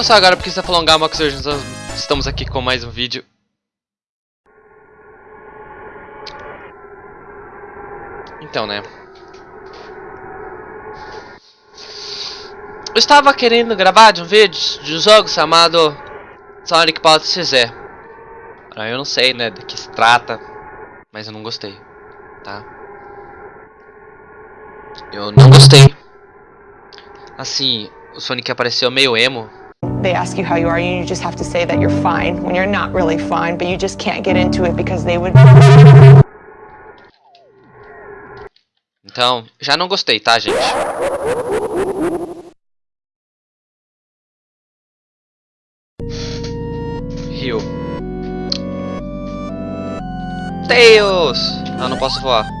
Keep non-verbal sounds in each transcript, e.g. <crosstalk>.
não só agora porque se prolongar uma coisa, nós estamos aqui com mais um vídeo. Então, né? Eu estava querendo gravar de um vídeo de um jogo chamado Sonic Pulse XZ. Ah, eu não sei, né, de que se trata, mas eu não gostei, tá? Eu não gostei. Assim, o Sonic apareceu meio emo. They ask you how you are, and you just have to say that you're fine when you're not really fine, but you just can't get into it because they would. Então, já não gostei, tá, gente? Rio. Tails! Ah, não posso voar.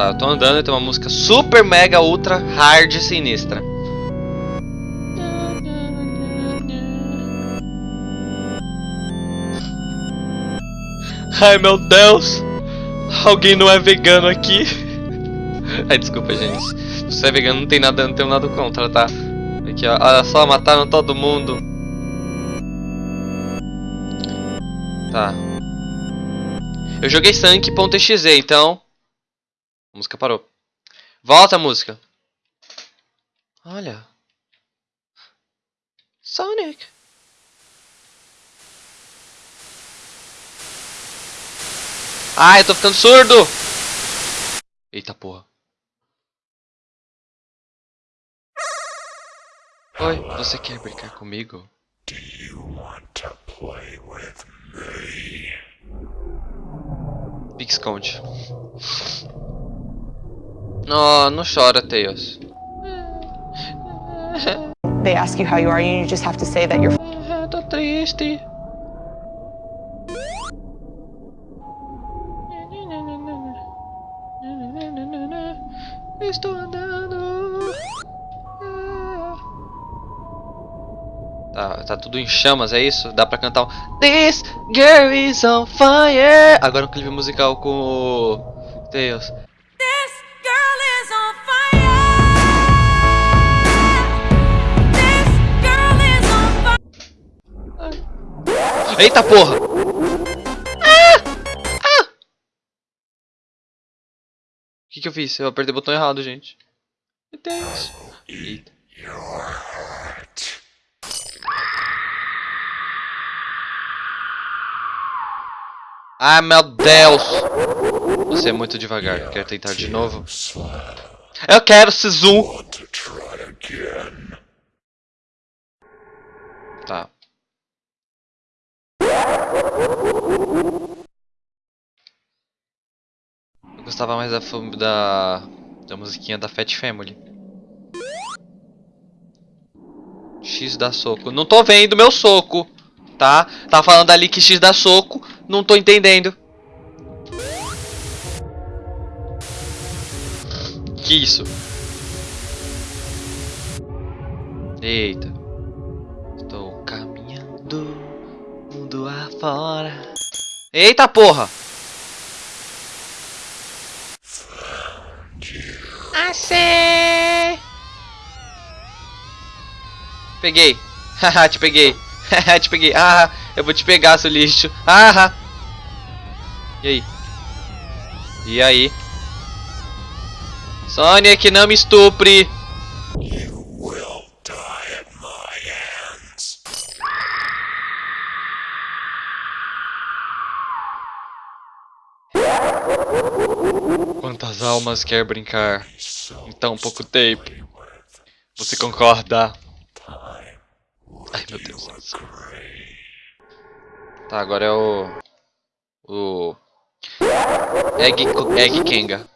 Tá, eu tô andando e tem uma música super, mega, ultra, hard e sinistra. Ai meu Deus! Alguém não é vegano aqui? Ai, desculpa, gente. Se você é vegano, não tem nada, não tenho nada contra, tá? Aqui, ó. Olha só, mataram todo mundo. Tá. Eu joguei Sank.exe, então. A música parou. Volta a música. Olha. Sonic. Ai, eu tô ficando surdo! Eita porra. Oi, você quer brincar comigo? Do you want to play with me? Pique esconde. Oh, não chora, Tails. They ask you how you are, and you just have to say that you're. É, tô triste. Estou andando. Tá, tá tudo em chamas, é isso? Dá pra cantar um This girl is on fire. Agora um clipe musical com o Tails. Eita porra! O que, que eu fiz? Eu apertei o botão errado, gente. Deus. Eita. Ah, meu Deus! Você é muito devagar. Quer tentar de novo? Eu quero Sisu! Want to try again? Tá. Eu gostava mais da, da, da musiquinha da Fat Family. X dá soco. Não tô vendo meu soco, tá? Tá falando ali que X dá soco. Não tô entendendo. Que isso? Eita. Estou caminhando mundo afora. Eita porra! Achei! Peguei! <laughs> Haha, te peguei! Haha, <laughs> te peguei! Ah, eu vou te pegar, seu lixo! Ah! E aí? E aí? Sonic, não me estupre! Almas quer brincar So em tão pouco tempo? Você concorda? Ai meu Deus. Tá, agora é o. O. Egg, Egg Kenga.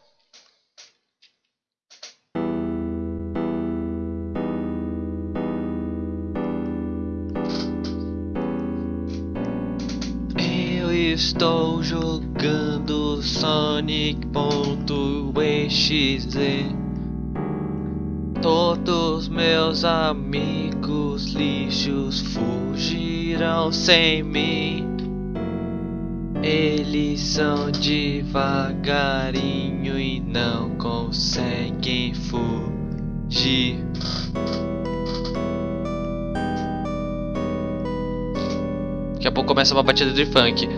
Eu estou jogando Sonic.exe. Todos meus amigos lixos fugirão sem mim. Eles são devagarinho e não conseguem fugir. Daqui a pouco começa uma batida de funk.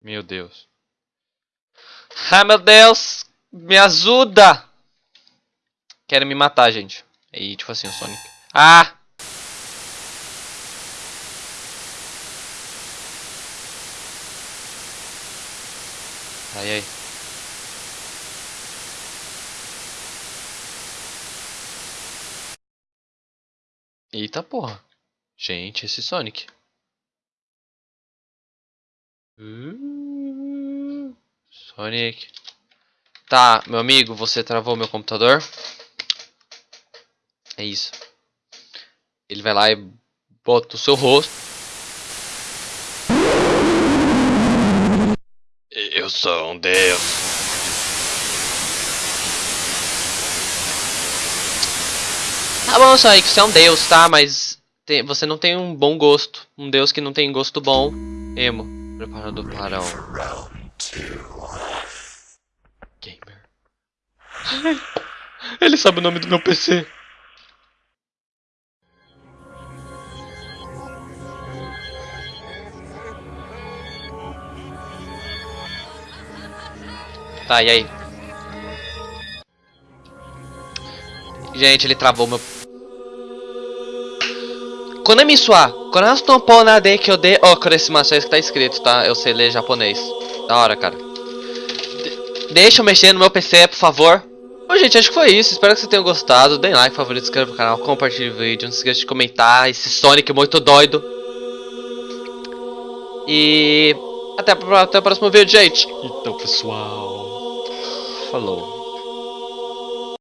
Meu Deus. Ai meu Deus! Me ajuda! Querem me matar, gente. E tipo assim, o Sonic. Ah! Ai ai. Eita porra. Gente, esse Sonic. Sonic. Tá, meu amigo, você travou meu computador? É isso. Ele vai lá e bota o seu rosto. Eu sou um deus. Tá bom, Sonic, você é um deus, tá? Mas tem- você não tem um bom gosto. Um deus que não tem gosto bom. Emo. Preparado para Round two. gamer. <laughs> Ele sabe o nome do meu PC. Tá, e aí? Gente, ele travou meu. Konami Sua, Konasto Pona de Kyode Okuresimasu, é isso que tá escrito, tá? Eu sei ler japonês. Da hora, cara. De- deixa eu mexer no meu PC, por favor. Bom, gente, acho que foi isso. Espero que vocês tenham gostado. Deem like, favorito, inscreva no canal, compartilhe o vídeo. Não se esqueça de comentar esse Sonic muito doido. E até, até o próximo vídeo, gente. Então, pessoal. Falou.